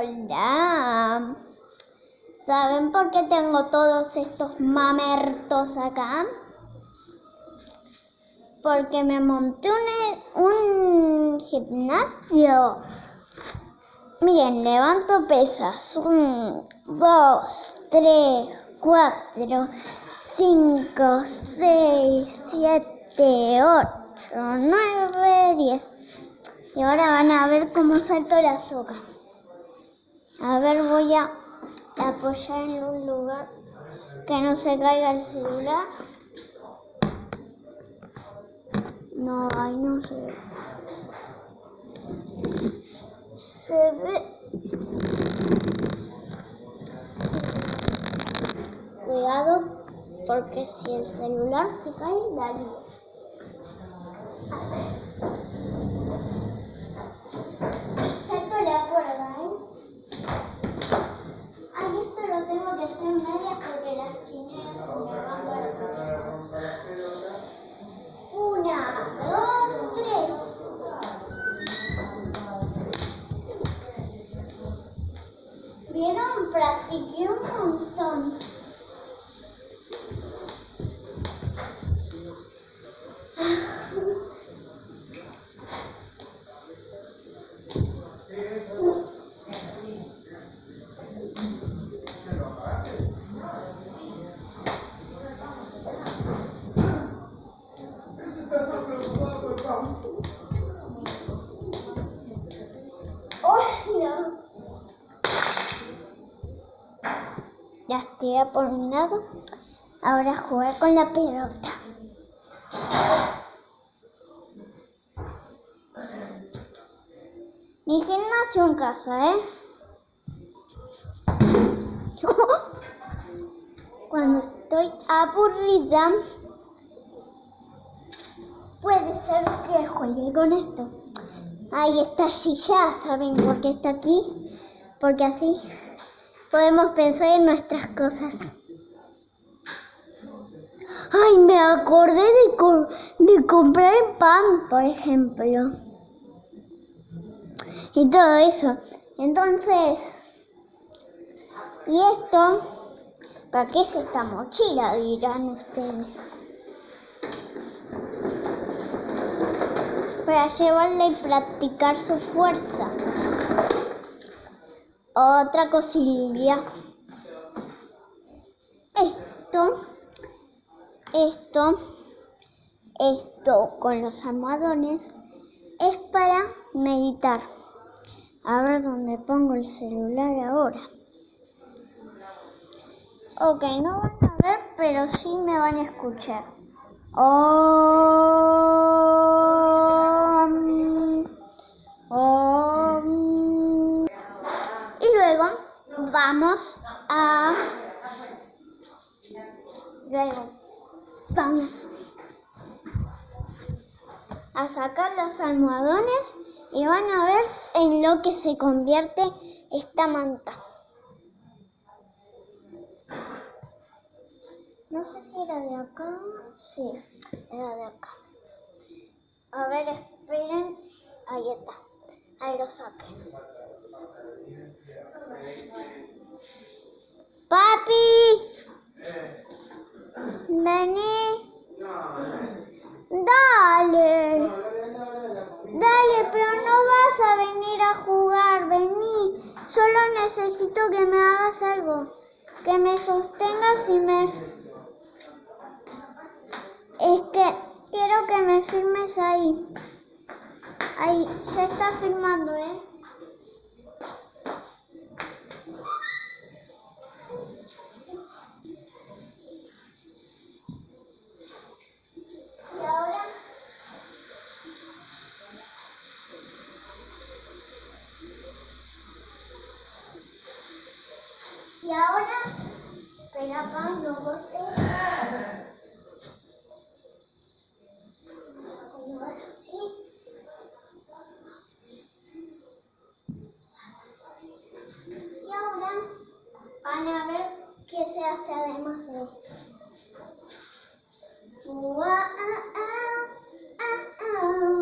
Hola. ¿Saben por qué tengo todos estos mamertos acá? Porque me monté un, un gimnasio. Miren, levanto pesas. Un, dos, tres, cuatro, cinco, seis, siete, ocho, nueve, diez. Y ahora van a ver cómo salto la soga. A ver, voy a apoyar en un lugar que no se caiga el celular. No, ahí no se ve. Se ve. Cuidado, porque si el celular se cae, la lío. ¿Vieron? Practiqué un montón. ¡Hola! Ya estoy por un lado. Ahora jugar con la pelota. Mi gimnasio en casa, ¿eh? Cuando estoy aburrida, puede ser que juegue con esto. Ahí está silla, ¿saben por qué está aquí? Porque así podemos pensar en nuestras cosas. Ay, me acordé de, co- de comprar pan, por ejemplo. Y todo eso. Entonces, ¿y esto? ¿Para qué es esta mochila? Dirán ustedes. Para llevarla y practicar su fuerza. Otra cosilla. Esto, esto, esto con los almohadones es para meditar. A ver dónde pongo el celular ahora. Ok, no van a ver, pero sí me van a escuchar. Om, luego vamos a... Luego vamos a sacar los almohadones y van a ver en lo que se convierte esta manta. No sé si era de acá. Sí, era de acá. A ver, esperen. Ahí está. Ahí lo saqué. Papi. Vení. Dale. Dale, pero no vas a venir a jugar. Vení. Solo necesito que me hagas algo. Que me sostengas y me... Es que quiero que me firmes ahí. Ahí, ya está firmando, ¿eh? Y ahora... Espera, acá, no bote. Van a ver qué se hace además de esto. Ua, ah, ah, ah,